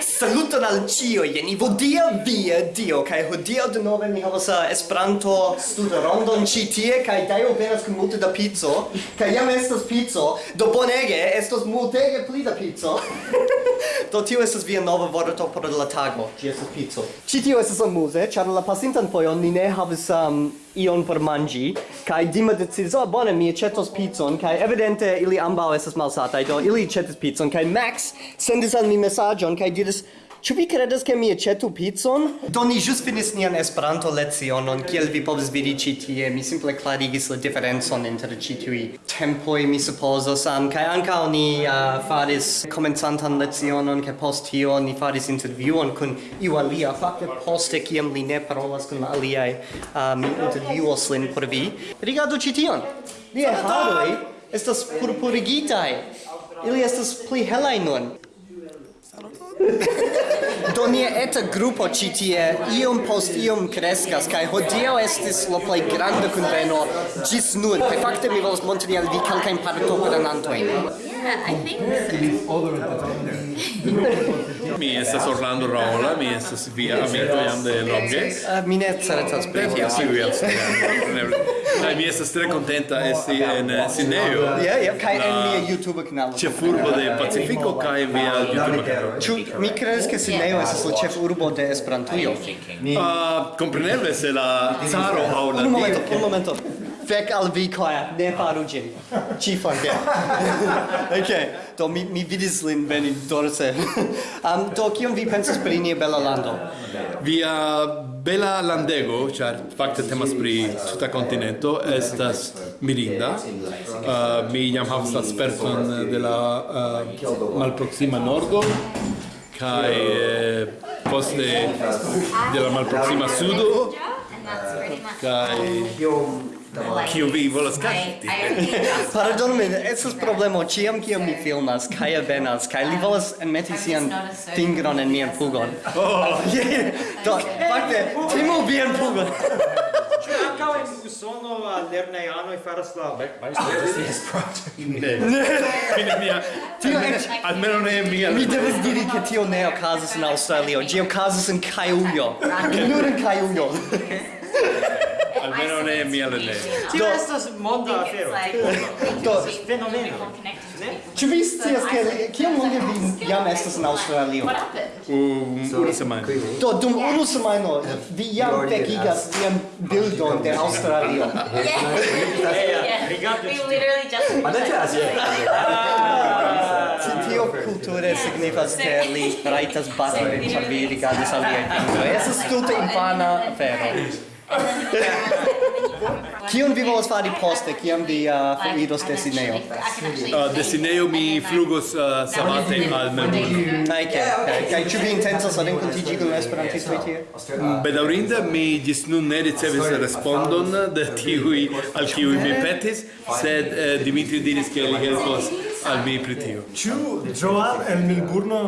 Yes. Saluton al cio, jeni vodia via dio, kai hodio de nove mi havas eh, Esperanto studo rondon ci tie, kai daio venas kun multe da pizzo, kai jam estas pizzo, do bonege, estos multege pli da pizzo. do tio estas via nova vorto por la tago, ci estas pizzo. Ci tio estas amuse, char la pasintan fojon ni ne havis um, ion por mangi, kai Dima decidis, oh ah, bone, mi acetos pizzon, kai evidente ili ambau estas malsatai, do ili acetis pizzon, kai Max sendis al mi messagion, kai diris, Ĉu vi kredas ke mi aĉetu picon? Do ni ĵus finis nian Esperanto-lecionon, kiel vi povas vidi ĉi tie. Mi simple klarigis la diferencon inter ĉi tiuj tempoj, mi supozas, am kaj ankaŭ ni uh, faris komencantan lecionon, kaj post tio ni faris intervjuon kun iu alia. Fakte poste kiam li ne parolas kun la aliaj, uh, mi intervjuos lin por vi. Rigardu ĉi tion. Liaj haroj estas purpurigitaj. Ili estas pli helaj nun. Do nia eta grupo ci tie iom post iom crescas kai hodio estis la plei grande conveno gis nun kaj fakte mi volas montri al vi kelkajn partoprenantojn. Yeah, I think so. mi estas Orlando Raola, mi estas via amico jam de longe. Uh, ah, Mi ne certas pri tio. Kiu estas? Kaj mi estas tre contenta esti en Sineo. Ja, ja, kaj en mia YouTube kanalo. Ĉe furbo de Pacifiko kaj via YouTube kanalo. Ĉu mi kredas ke Sineo estas la ĉefurbo de Esperantujo? Ah, kompreneble se la caro aŭ la... Un momento, un momento. Fek al vi, Claire, ne faru ĝin. Ci forget. ok, do mi, mi vidis lin veni dorse. um, do, kion vi pensas pri nia bela lando? Via bela landego, ĉar fakte temas pri tuta kontinento, estas mirinda. Uh, mi jam havas la sperton de la uh, malproxima nordo, kaj eh, poste de la malproxima sudo kai kiu vi volas kanti Pardonme, estas problemo ĉiam kiam mi filmas kai venas kaj li volas enmeti sian fingron en mian pugon. Oh. Do, fakte, timu vian pugon. Ankaŭ en Usono lernejanoj faras la Ne, ne, mia. Tio almeno ne mia. Mi devas diri ke tio ne okazas en Aŭstralio, ĝi okazas en Kajujo. Nur en Kajujo. almeno ne è mia le Ci estas monda afero. Do fenomeno. Ci vi scias che kiam longe vi jam estas in Aŭstralio? Um, unu semajno. Do dum unu semajno vi jam vekigas tian bildon de Aŭstralio. We literally just... Adetas, tio culture signifas che li raitas batoi, ĉar vi rigardas aliajn. Estas tute infana afero. Kion vi volas fari poste, kiam vi uh, foriros de Sineo? Uh, de Sineo mi flugos uh, sabate al Melbourne. Ok, ok. Kaj ĉu vi intencas renkontiĝi kun esperantistoj tie? Mm, Bedaŭrinde mi ĝis nun ne ricevis respondon de tiuj al kiuj mi petis, sed uh, Dimitri diris ke li helpos al mi pri tio. Ĉu Joan el Melbourne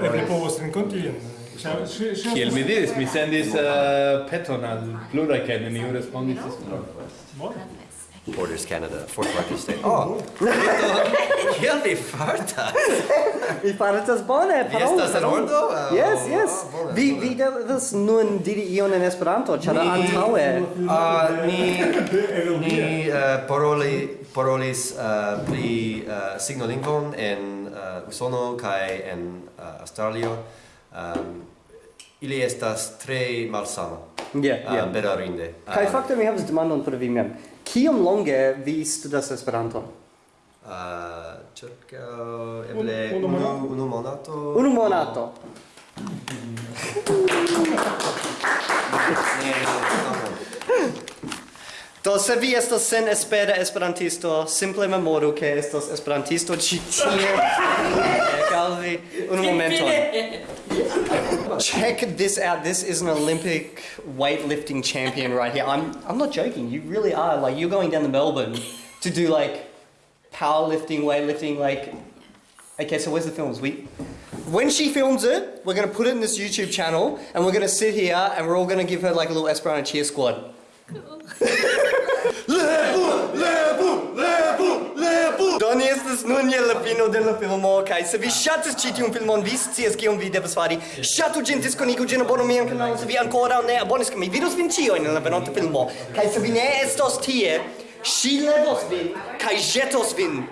eble povos renkontiĝi? Kiel mi diris, mi sendis uh, peton al pluraj kaj neniu respondis esperon. Borders Canada, Fort largest state. Oh, kiel vi fartas? Vi fartas bone, parolu. Estas en ordo? Oh, yes, oh, yes. Oh, vi vi devas nun diri ion en Esperanto, ĉar antaŭe. Uh, ni ni uh, paroli parolis uh, pri uh, signolingvon en uh, Usono kaj en uh, Australio um, ili estas tre malsama. Yeah, uh, yeah. Berarinde. Kaj um, fakte mi havas demandon por vi mem. Kiom longe vi studas Esperanton? Uh, circa eble unu, unu monato. Unu monato. Unu monato. Eh, Do se vi estas sen espera esperantisto, simple memoru ke estas esperantisto ĉi tie. Unu. Check this out. This is an Olympic weightlifting champion right here. I'm I'm not joking. You really are. Like you're going down to Melbourne to do like powerlifting, weightlifting, like Okay, so where's the films? We when she films it, we're gonna put it in this YouTube channel and we're gonna sit here and we're all gonna give her like a little Esperanto cheer squad. Lebu, la fino de la filmo kaj se vi ŝatas ĉi tiun filmon vi scias kion vi devas fari. Ŝatu ĝin diskonigu ĝin abonu mian kanalon se vi ankoraŭ ne abonis kaj mi. Vidos vin ĉiujn en la venonta filmo. Kaj se vi ne estos tie ŝi levos vin kaj ĵetos vin.